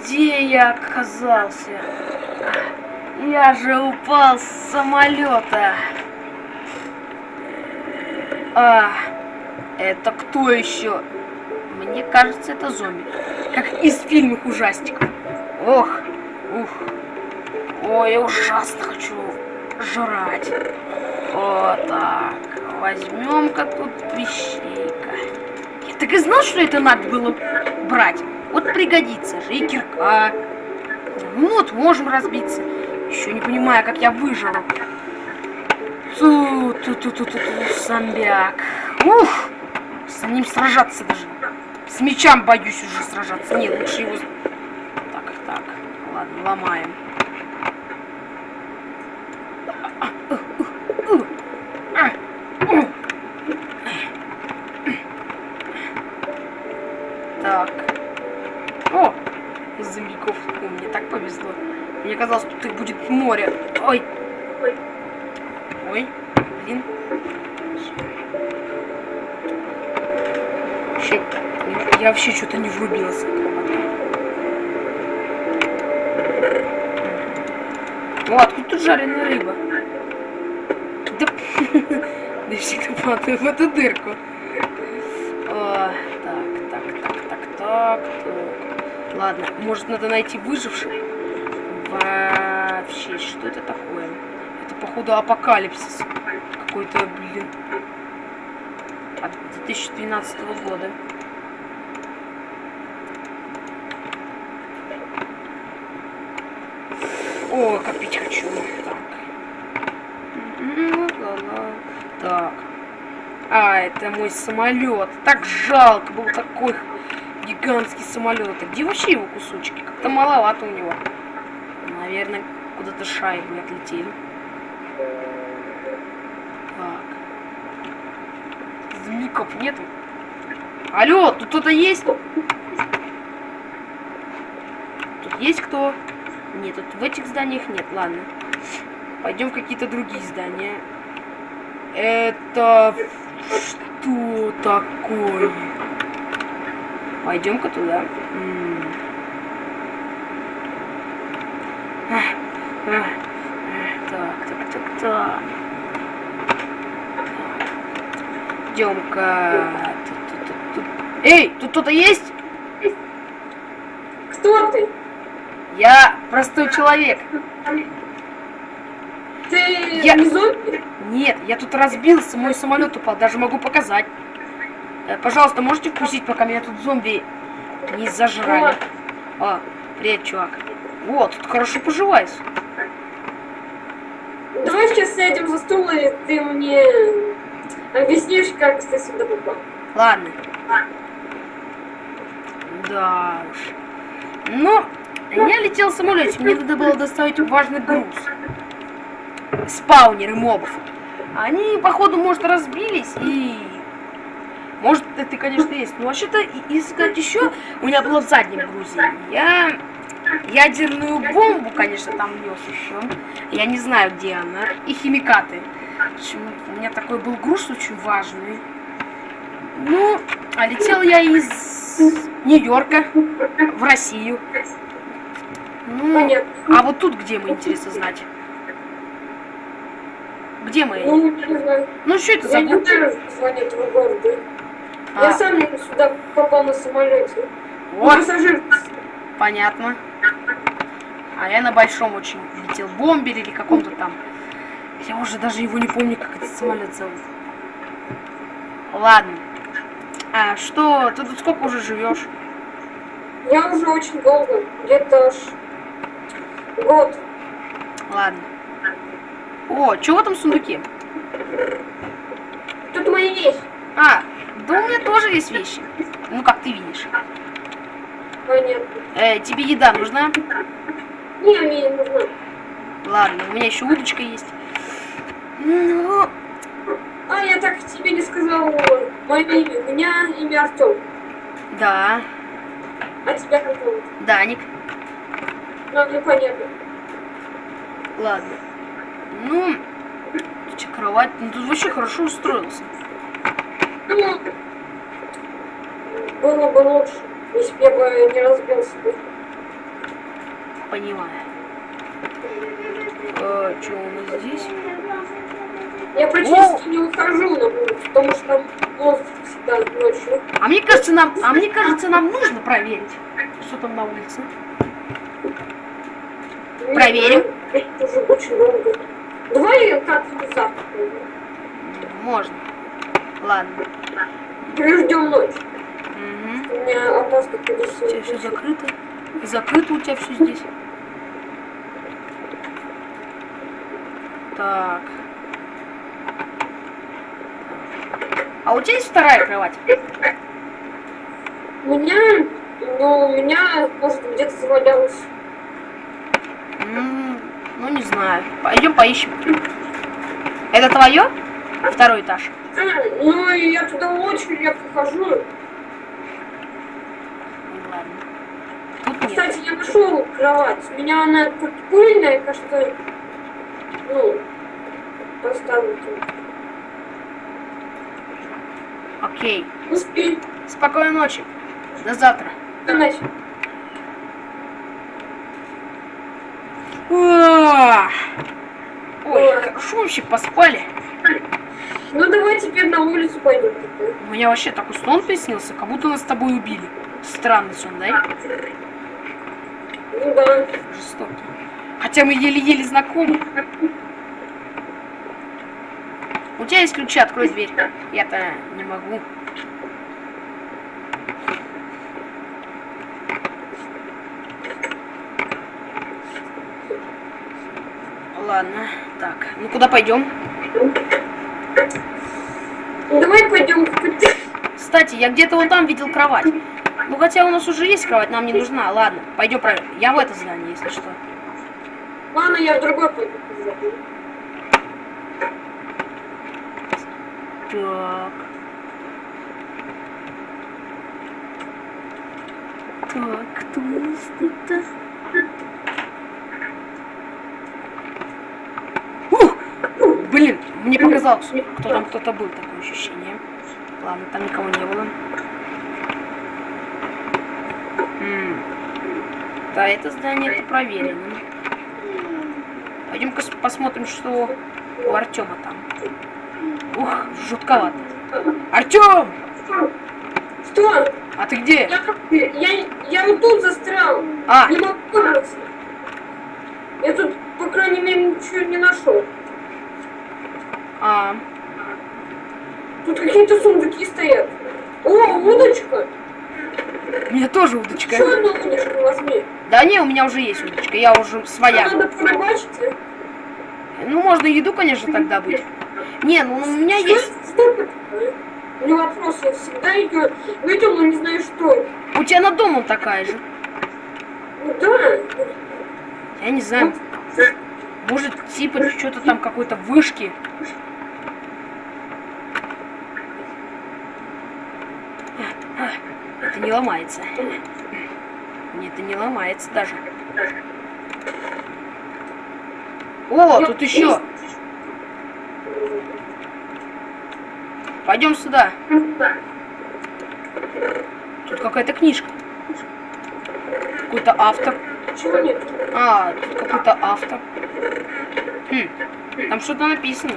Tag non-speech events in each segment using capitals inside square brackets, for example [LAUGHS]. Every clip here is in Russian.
Где я оказался? Я же упал с самолета. А, это кто еще? Мне кажется, это зомби. Как из фильмов ужастиков. Ох, ух. Ой, я ужасно хочу жрать. Вот так. Возьмем-ка тут вещейка. Я так и знал, что это надо было брать. Вот пригодится же и кирка. Ну вот, можем разбиться. Еще не понимаю, как я выжил. Ту ту ту ту ту ту зомбяк. Ух! С ним сражаться даже. С мечом боюсь уже сражаться. Нет, лучше его... Так, так. Ладно, ломаем. Так. О! Зомбиков. О, мне так повезло. Мне казалось, тут их будет море. Ой. Ой. Ой. Блин. Вообще, я вообще что-то не врубился. О, откуда тут жареная рыба? Да, [LAUGHS] да всегда падаю в эту дырку. Так, так, так, так, так, так. Ладно, может надо найти выживших? Вообще, что это такое? Это, походу, апокалипсис. Какой-то, блин. От 2012 года. О, копить хочу. Так. Так. А, это мой самолет. Так жалко, был такой гигантский самолет. А где вообще его кусочки? Как-то маловато у него. Наверное, куда-то шайбы отлетели. Так. Змиков нету. Алло, тут кто-то есть? Тут есть кто? Нет, тут в этих зданиях нет, ладно. Пойдем в какие-то другие здания. Это что такое? Пойдем-ка туда. -м. Так, так, так, так. Идем-ка. Эй, тут кто-то есть? Кто ты? Я простой человек. Ты Я- не зомби? Нет, я тут разбился, мой самолет упал, даже могу показать. Э, пожалуйста, можете впустить, пока меня тут зомби не зажрали. А, привет, чувак. Вот, тут хорошо поживаюсь. Давай сейчас сядем за стул, и ты мне объяснишь, как ты сюда попал. Ладно. Да уж. Ну, я летел в самолете, мне надо было доставить важный груз. Спаунеры мобов. Они, походу, может, разбились и... Может, это, конечно, есть. Но вообще-то, и- если сказать еще, у меня было в заднем грузе. Я ядерную бомбу, конечно, там нес еще. Я не знаю, где она. И химикаты. Общем, у меня такой был груз очень важный. Ну, а летел я из Нью-Йорка в Россию. Ну, Понятно. а вот тут где мы, интересно знать? Где мы? Ну. Ну, что это за этого города. Я А, сам сюда попал на самолете. Вот, пассажир. понятно. А я на большом очень летел бомбере или каком-то там. Я уже даже его не помню, как этот самолет зовут. Ладно. А что, ты тут сколько уже живешь? Я уже очень долго. Где-то аж год. Ладно. О, что в этом сундуке? Тут мои вещи. А, да у меня тоже есть вещи. Ну, как ты видишь. Э, тебе еда нужна? Не, мне не нужно. Ладно, у меня еще удочка есть. Ну, А, я так тебе не сказал мое имя. У меня имя Артем. да, А тебя как зовут? Даник. Ну, мне понятно. Ладно. Ну, что, кровать, ну тут вообще хорошо устроился. Ну, было бы лучше. Если бы я бы не разбил себе. Понимаю. Э, что у нас здесь? Я практически не выхожу на улицу, потому что там монстр всегда ночью. А мне кажется, нам, а мне кажется, нам нужно проверить, что там на улице. Проверим. Это уже очень долго. Давай как-нибудь завтра. Можно. Ладно. Переждем ночь. У меня опасно У тебя все закрыто. Закрыто у тебя все здесь. Так. А у тебя есть вторая кровать? У меня, ну, у меня, может, где-то завалялось. М, Ну, не знаю. Пойдем поищем. Это твое? Второй этаж. А, ну, я туда очень редко хожу. Ладно. Тут нет. Кстати, я нашел кровать. У меня она как пыльная, кажется, ну, поставлю. тут. Окей. Спи. Спокойной ночи. До завтра. Значит, Ах. Ой, хорошо вообще поспали. Ну, давай теперь на улицу пойдем. У меня вообще такой сон приснился, как будто нас с тобой убили. Странный сон, да? Ну, да. Жестокий. Хотя мы еле-еле знакомы. У тебя есть ключи, открой дверь. Я-то не могу. Ладно, так, ну куда пойдем? Давай пойдем. Кстати, я где-то вот там видел кровать. Ну хотя у нас уже есть кровать, нам не нужна. Ладно, пойдем проверим. Я в это здание, если что. Ладно, я в другой пойду. Так. Так, кто у нас тут-то? Ух! Блин, мне показалось, кто там кто-то был, такое ощущение. Ладно, там никого не было. М. Да, это здание это проверено. Пойдем-ка посмотрим, что у Артема там. Ух, жутковато. Артем! Что? А ты где? Я, я, я вот тут застрял. А, Не могу выбраться. Я тут, по крайней мере, ничего не нашел. А, Тут какие-то сундуки стоят. О, удочка. у меня тоже удочка. Еще одну удочку возьми. Да не, у меня уже есть удочка, я уже своя. Надо порыбачить. Ну, можно еду, конечно, тогда быть. Не, ну у меня Что есть... Что? У меня вопрос, я всегда ее видел, но не знаю, что. У тебя над домом такая же. Ну да. Я не знаю. Может, типа, что-то там какой-то вышки. Это не ломается. Нет, это не ломается даже. О, тут еще. Пойдем сюда. Тут какая-то книжка. Какой-то автор. Чего нет? А, тут какой-то автор. Хм, там что-то написано.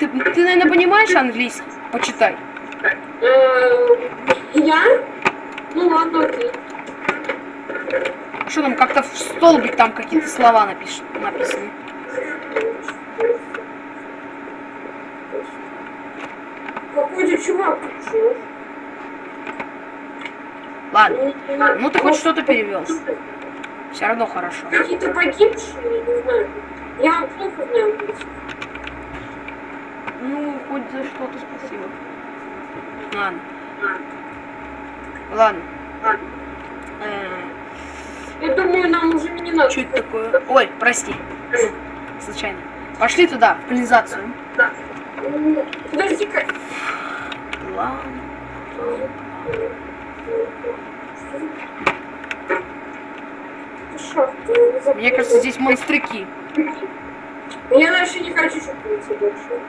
Ты, ты, наверное, понимаешь английский? Почитай. Я? Ну ладно, окей. Что там, как-то в столбик там какие-то слова напиш... написаны. Какой-то чувак пришел. Ладно, ну ты хоть что-то перевел. Все равно хорошо. Какие-то погибшие, не знаю. Я плохо знаю английский. Ну, хоть за что-то спасибо. Ладно. Ладно. Э, Я думаю, нам уже не надо. что это такое? Ой, прости. Случайно. Пошли туда, в канализацию. М, Подожди-ка. Ладно. Мне кажется, здесь монстряки. Я дальше не хочу, чтобы идти больше.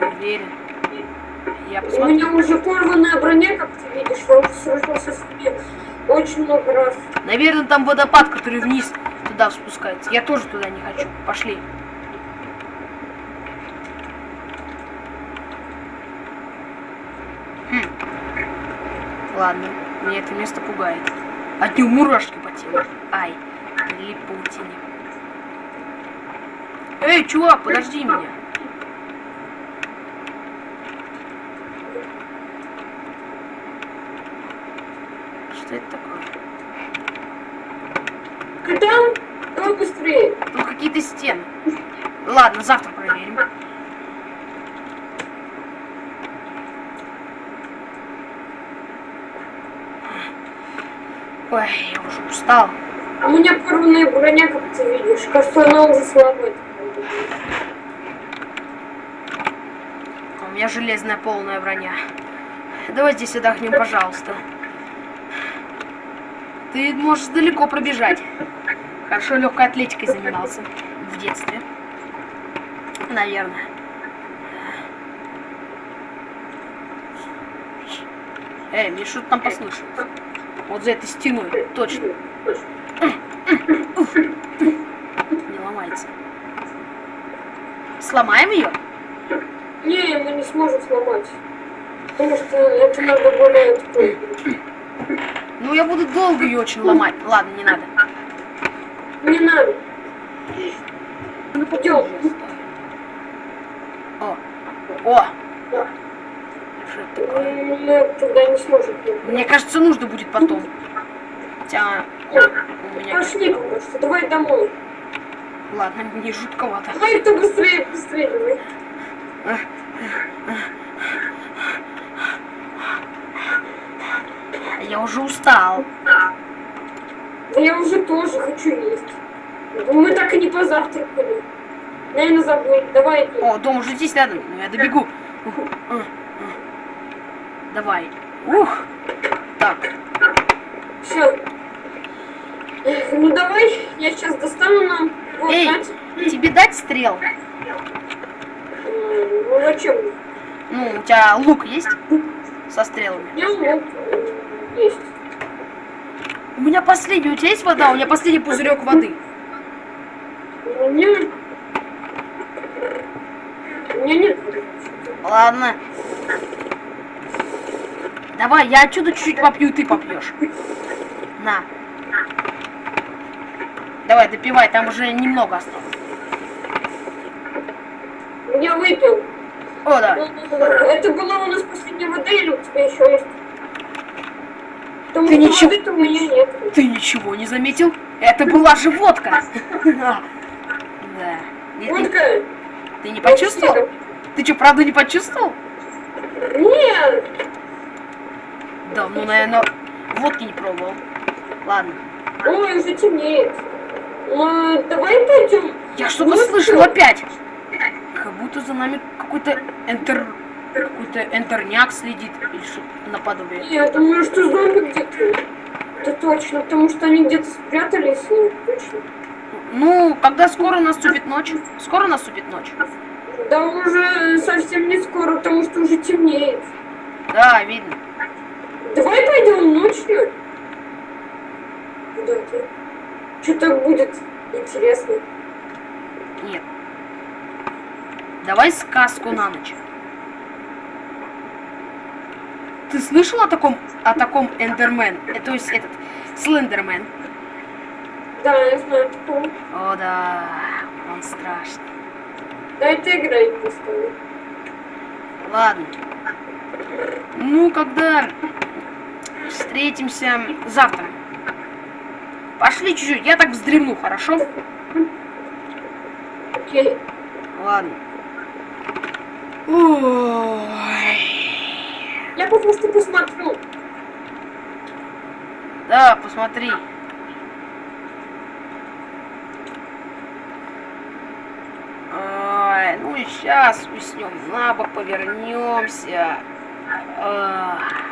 Ты уверен? Я У посмотрю. меня уже порванная броня, как ты видишь, я уже сражался с ними очень много раз. Наверное, там водопад, который вниз туда спускается. Я тоже туда не хочу. Пошли. Хм. Ладно, меня это место пугает. От него мурашки по телу. Ай, прилип к паутине. Эй, чувак, подожди меня. Что это такое? Ты там? Давай быстрее. Тут какие-то стены. Ладно, завтра проверим. Ой, я уже устал. У меня порванная броня, как ты видишь. Кажется, она уже слабая. У меня железная полная броня. Давай здесь отдохнем, пожалуйста. Ты можешь далеко пробежать. Хорошо легкой атлетикой занимался в детстве. Наверное. Эй, мне что-то там послышалось. Вот за этой стеной, точно. Не ломается. Сломаем ее? Не, мы не сможем сломать. Потому что это надо более такой. Ну, я буду долго ее очень ломать. Ладно, не надо. Не надо. Ну, Идем. О, о, Да. что это такое? Мы тогда не сможем. Мне кажется, нужно будет потом. Хотя у меня... Пошли, кажется. Давай домой. Ладно, не жутковато. Давай кто быстрее, быстрее давай. Я уже устал. Да я уже тоже хочу есть. Мы так и не позавтракали. Наверное, забыли. Давай иди. О, дом уже здесь рядом. Ну, я добегу. А, а. Давай. Ух. Так, Все. Ну давай, я сейчас достану нам. Вот, эй, Надь. тебе дать стрел? Ну зачем? Ну, у тебя лук есть? Со стрелами. У меня лук есть. У меня последний. У тебя есть вода? У меня последний пузырек воды. У меня... Нет. Ладно. Давай, я отсюда чуть-чуть попью, ты попьешь. На. Давай, допивай, там уже немного осталось. Я выпил. О, да. Это была у нас последняя вода или у тебя еще есть? Ты ничего- воды-то у меня нет. Ты ничего не заметил? Это была же [LAUGHS] водка. Да. Водка. ты не почувствовал? Ты что, правда не почувствовал? Нет. Да, ну, наверное, водки не пробовал. Ладно. Ой, уже темнеет. Ну, давай пойдем. Я что-то Вот слышал опять. Как будто за нами какой-то энтер... Какой-то энтерняк следит или что-то наподобие. Я думаю, что зомби где-то. Это точно, потому что они где-то спрятались. ну, Точно. Ну, когда скоро наступит ночь? Скоро наступит ночь? Да уже совсем не скоро, потому что уже темнеет. Да, видно. Давай пойдем ночью. Куда-то. Что-то будет интересно. Нет. Давай сказку на ночь. Ты слышал о таком, о таком Эндермен? Э, то есть этот, Слендермен? Да, я знаю такого. О, да, он страшный. Да это играй просто. Ладно. Ну, когда встретимся завтра. Пошли чуть-чуть, я так вздремну, хорошо? Окей. Ладно. Ой. Я просто посмотрю. Да, посмотри. Ой, ну и сейчас уснем, на бок повернемся. Ах.